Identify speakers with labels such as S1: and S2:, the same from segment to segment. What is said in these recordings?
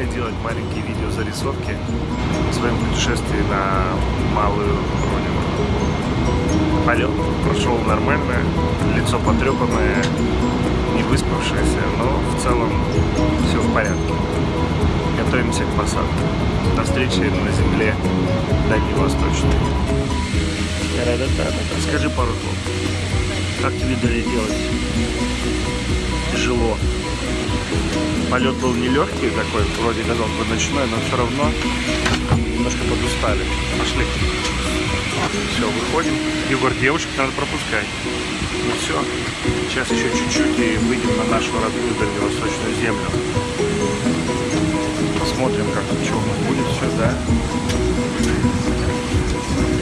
S1: и делать маленькие видео видеозарисовки о своем путешествии на малую родину. Полет прошел нормально, лицо потрепанное, не выспавшееся, но в целом все в порядке. Готовимся к посадке. До встречи на земле Дальневосточной. Скажи пару слов. Как тебе долетелось? Тяжело. Полет был нелегкий такой, вроде казалось бы ночной, но все равно немножко подустали. Пошли. Все, выходим. Егор, девушек надо пропускать. Ну все, сейчас еще чуть-чуть и выйдем на нашу родную дальневосточную землю. Посмотрим, как что у нас будет все, да?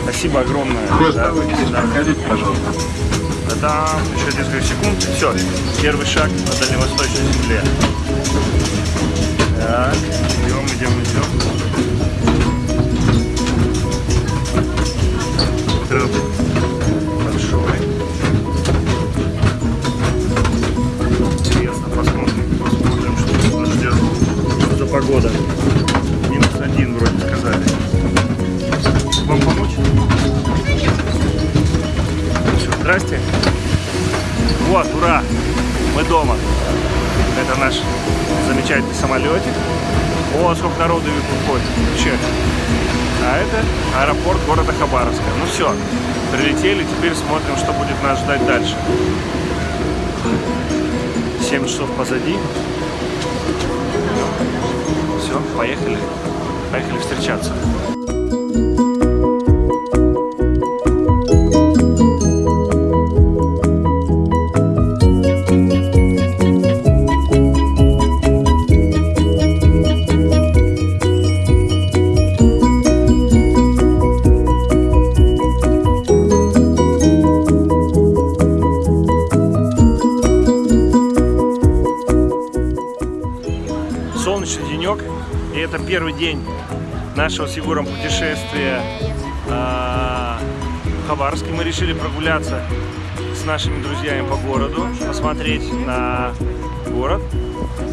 S1: Спасибо огромное. Да,
S2: Проходите, пожалуйста.
S1: Да, еще несколько секунд. Все, первый шаг на дальневосточной земле. Так, идем, идем, идем. Трап большой. Интересно, посмотрим, посмотрим, что нас ждет. Что за погода? Здрасте. Вот, ура! Мы дома. Это наш замечательный самолетик. О, сколько народу выходит. Вообще. А это аэропорт города Хабаровска. Ну все, прилетели, теперь смотрим, что будет нас ждать дальше. 7 часов позади. Все, поехали. Поехали встречаться. Это первый день нашего с Егором путешествия а, в Хабаровске. Мы решили прогуляться с нашими друзьями по городу, посмотреть на город,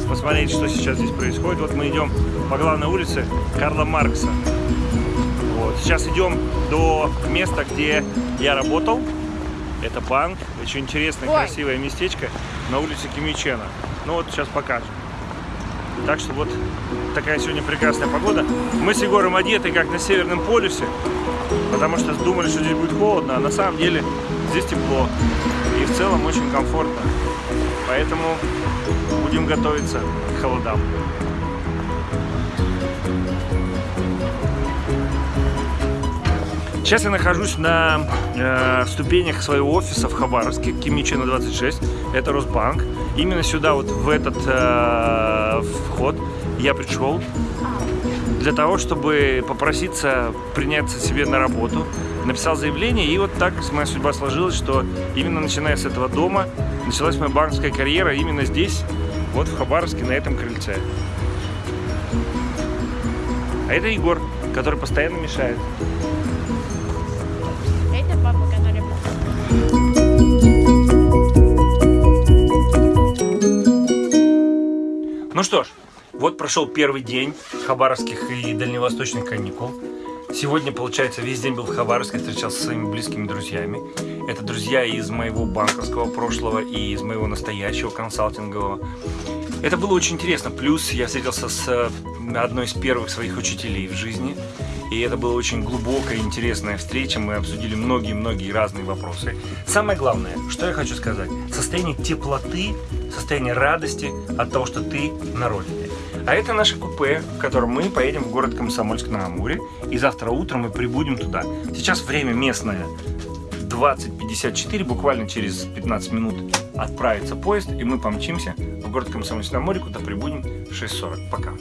S1: посмотреть, что сейчас здесь происходит. Вот мы идем по главной улице Карла Маркса. Вот. Сейчас идем до места, где я работал. Это банк, очень интересное,
S3: Ой.
S1: красивое местечко на улице Кимичена. Ну вот сейчас покажем. Так что вот такая сегодня прекрасная погода. Мы с Егором одеты как на Северном полюсе, потому что думали, что здесь будет холодно, а на самом деле здесь тепло и в целом очень комфортно. Поэтому будем готовиться к холодам. Сейчас я нахожусь на э, ступенях своего офиса в Хабаровске, Кимичина 26, это Росбанк. Именно сюда, вот в этот э, вход я пришел для того, чтобы попроситься приняться себе на работу. Написал заявление, и вот так моя судьба сложилась, что именно начиная с этого дома началась моя банковская карьера именно здесь, вот в Хабаровске, на этом крыльце. А это Егор, который постоянно мешает. Ну что ж, вот прошел первый день хабаровских и дальневосточных каникул. Сегодня, получается, весь день был в Хабаровске, встречался со своими близкими друзьями. Это друзья из моего банковского прошлого и из моего настоящего консалтингового. Это было очень интересно. Плюс я встретился с одной из первых своих учителей в жизни. И это была очень глубокая, интересная встреча. Мы обсудили многие-многие разные вопросы. Самое главное, что я хочу сказать. Состояние теплоты, состояние радости от того, что ты на родине. А это наше купе, в котором мы поедем в город Комсомольск-на-Амуре. И завтра утром мы прибудем туда. Сейчас время местное 20.54, буквально через 15 минут отправится поезд, и мы помчимся в город Комсомольск-на-Амуре, куда прибудем в 6.40. Пока.